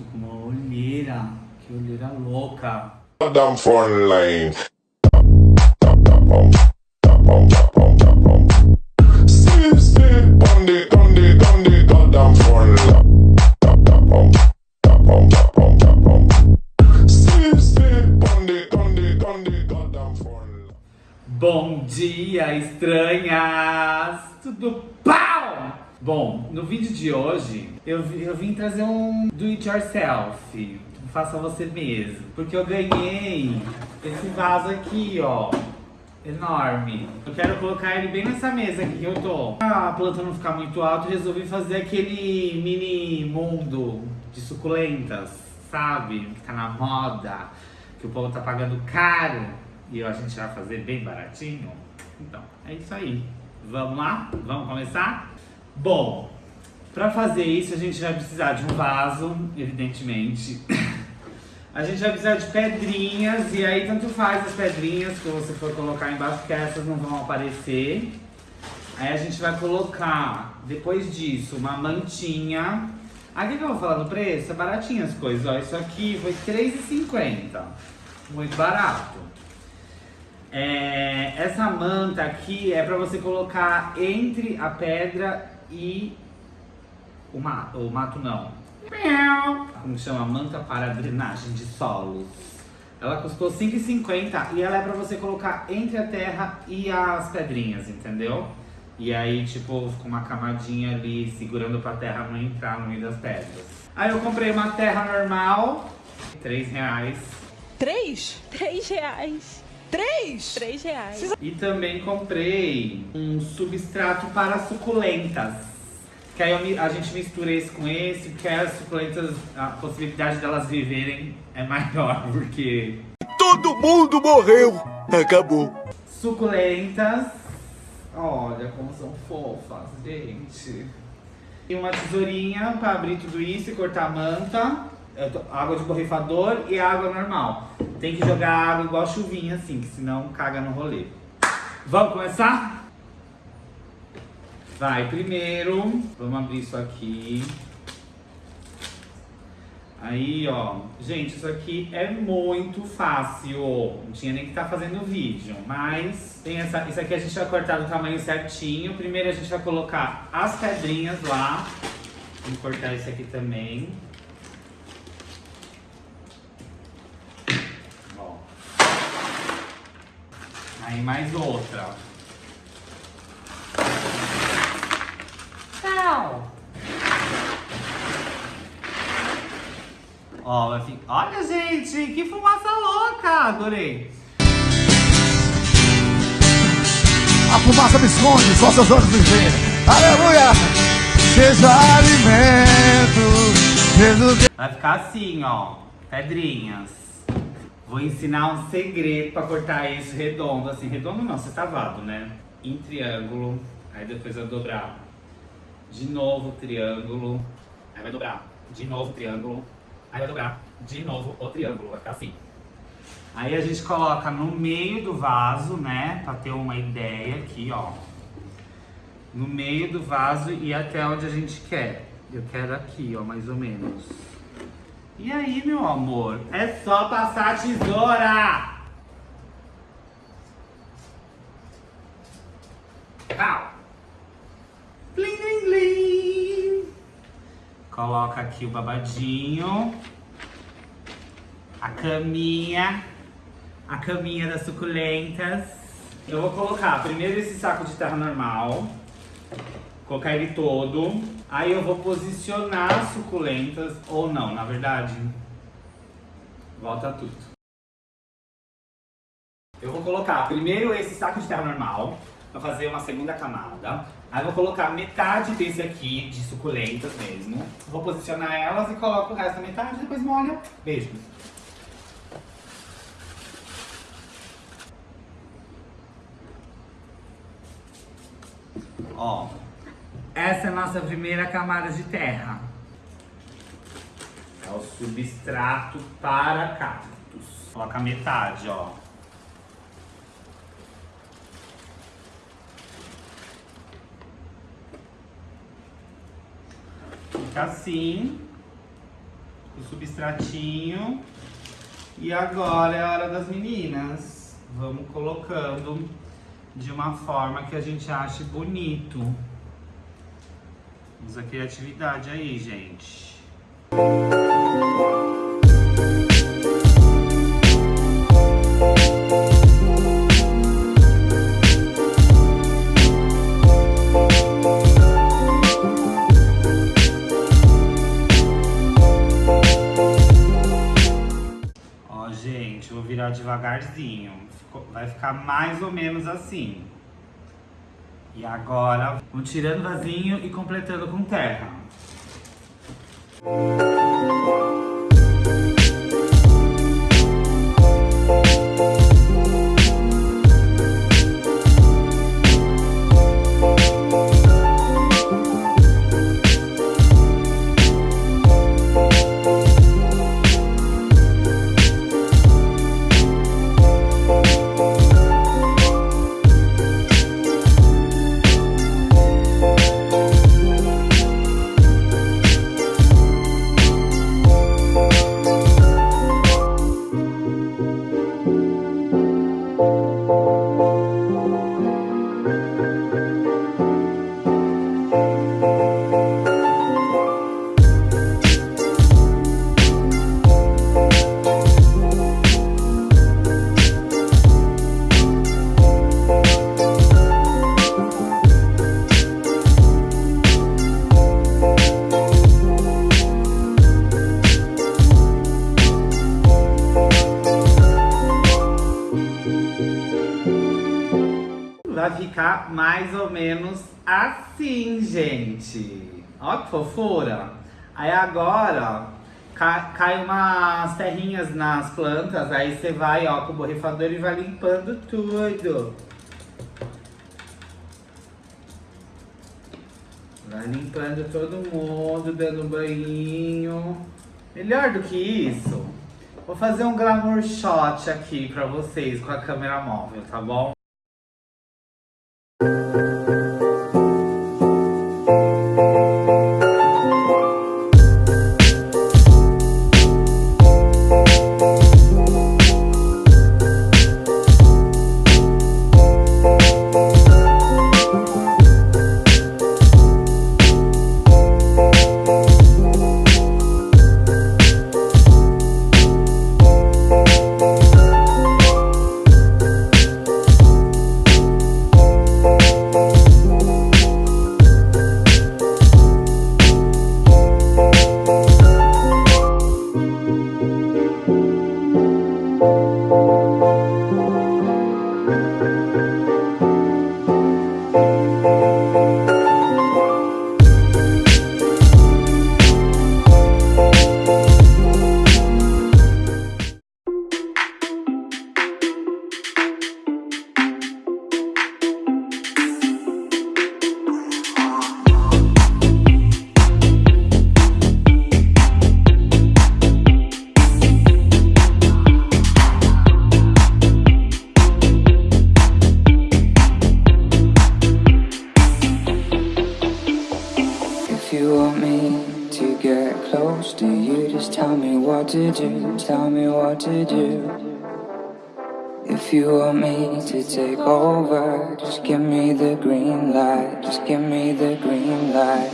tô com uma olheira. Que olheira louca. Goddamn phone line. Bom dia, estranhas! Tudo pau! Bom, no vídeo de hoje eu, eu vim trazer um do it yourself. Faça você mesmo. Porque eu ganhei esse vaso aqui, ó. Enorme. Eu quero colocar ele bem nessa mesa aqui que eu tô. Pra a planta não ficar muito alta, resolvi fazer aquele mini mundo de suculentas, sabe? Que tá na moda, que o povo tá pagando caro e a gente vai fazer bem baratinho. Então, é isso aí. Vamos lá? Vamos começar? Bom, pra fazer isso a gente vai precisar de um vaso, evidentemente. A gente vai precisar de pedrinhas, e aí tanto faz as pedrinhas que você for colocar embaixo, que essas não vão aparecer. Aí a gente vai colocar, depois disso, uma mantinha. Aqui que eu vou falar do preço, é baratinho as coisas, ó. Isso aqui foi R$3,50. Muito barato. É, essa manta aqui é pra você colocar entre a pedra e o mato. O mato não. Como chama? Manta para drenagem de solos. Ela custou R$5,50 e ela é pra você colocar entre a terra e as pedrinhas, entendeu? E aí, tipo, fica uma camadinha ali segurando pra terra não entrar no meio das pedras. Aí eu comprei uma terra normal, 3,00 reais. Três? Três reais. Três? Três reais. E também comprei um substrato para suculentas. Que aí eu a gente mistura esse com esse, porque aí as suculentas, a possibilidade delas viverem é maior, porque Todo mundo morreu. Acabou. suculentas, olha como são fofas, gente. E uma tesourinha para abrir tudo isso e cortar a manta. Tô- água de borrifador e água normal. Tem que jogar água igual chuvinha assim, que senão caga no rolê. Vamos começar? Vai, primeiro, vamos abrir isso aqui. Aí, ó. Gente, isso aqui é muito fácil. Não tinha nem que estar fazendo vídeo. Mas tem essa, isso aqui a gente vai cortar do tamanho certinho. Primeiro a gente vai colocar as pedrinhas lá. Vamos cortar esse aqui também. Ó. Aí mais outra. Tchau. Ó, vai ficar... Olha, gente, que fumaça louca! Adorei. A fumaça me esconde, só seus olhos me veem. Aleluia! Seja alimento, Jesus Vai ficar assim, ó. Pedrinhas. Vou ensinar um segredo pra cortar isso redondo. Assim, redondo não, sextavado, né? Em triângulo. Aí depois vai dobrar. De novo, triângulo. Aí vai dobrar. De novo, triângulo. Aí vai dobrar. De novo, o triângulo. Vai ficar assim. Aí a gente coloca no meio do vaso, né? Pra ter uma ideia aqui, ó. No meio do vaso e até onde a gente quer. Eu quero aqui, ó, mais ou menos. E aí, meu amor? É só passar a tesoura! Pau! Blim, blim! Coloca aqui o babadinho. A caminha. A caminha das suculentas. Eu vou colocar primeiro esse saco de terra normal. Colocar ele todo. Aí eu vou posicionar as suculentas. Ou não, na verdade. Volta tudo. Eu vou colocar primeiro esse saco de terra normal. Pra fazer uma segunda camada. Aí vou colocar metade desse aqui, de suculentas mesmo. Vou posicionar elas e coloco o resto da metade. Depois molha. Beijos. Ó, essa é a nossa primeira camada de terra. É o substrato para cactos. Coloca metade, ó. Fica assim. o substratinho. E agora é a hora das meninas. Vamos colocando de uma forma que a gente ache bonito. Usa criatividade aí, gente. Ó, gente, vou virar devagarzinho. Vai ficar mais ou menos assim. E agora, vamos tirando vasinho e completando com terra. Ficar mais ou menos assim, gente. Ó que fofura. Aí agora, ca- cai umas terrinhas nas plantas, aí você vai, ó, com o borrifador e vai limpando tudo. Vai limpando todo mundo, dando banho. Melhor do que isso, vou fazer um glamour shot aqui pra vocês com a câmera móvel, tá bom? To do. Tell me what to do. If you want me to take over, just give me the green light. Just give me the green light.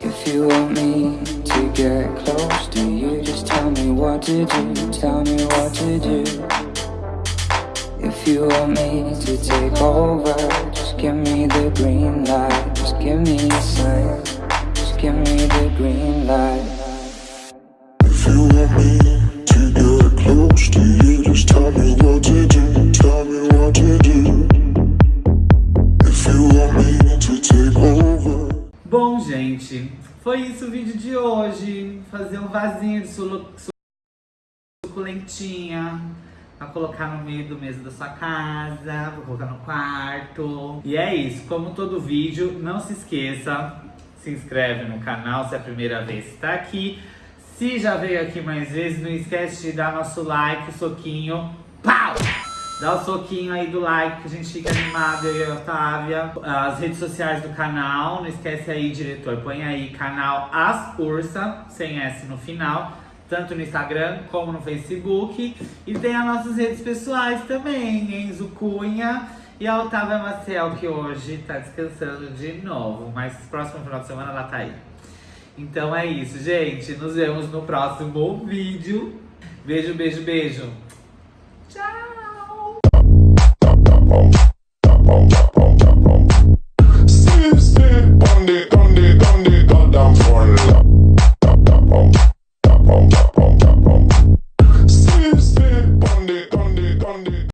If you want me to get close to you, just tell me what to do. Tell me what to do. If you want me to take over, just give me the green light. Just give me a sign. Just give me the green light. Foi isso o vídeo de hoje. Fazer um vasinho de suculentinha. Pra colocar no meio do mesa da sua casa, pra colocar no quarto. E é isso, como todo vídeo, não se esqueça, se inscreve no canal se é a primeira vez que está aqui. Se já veio aqui mais vezes, não esquece de dar nosso like, soquinho, pau! Dá o soquinho aí do like que a gente fica animado, eu e a Otávia. As redes sociais do canal, não esquece aí, diretor, põe aí canal As Ursa, sem S no final. Tanto no Instagram como no Facebook. E tem as nossas redes pessoais também, Enzo Cunha e a Otávia Maciel, que hoje tá descansando de novo. Mas próximo final de semana ela tá aí. Então é isso, gente. Nos vemos no próximo vídeo. Beijo, beijo, beijo.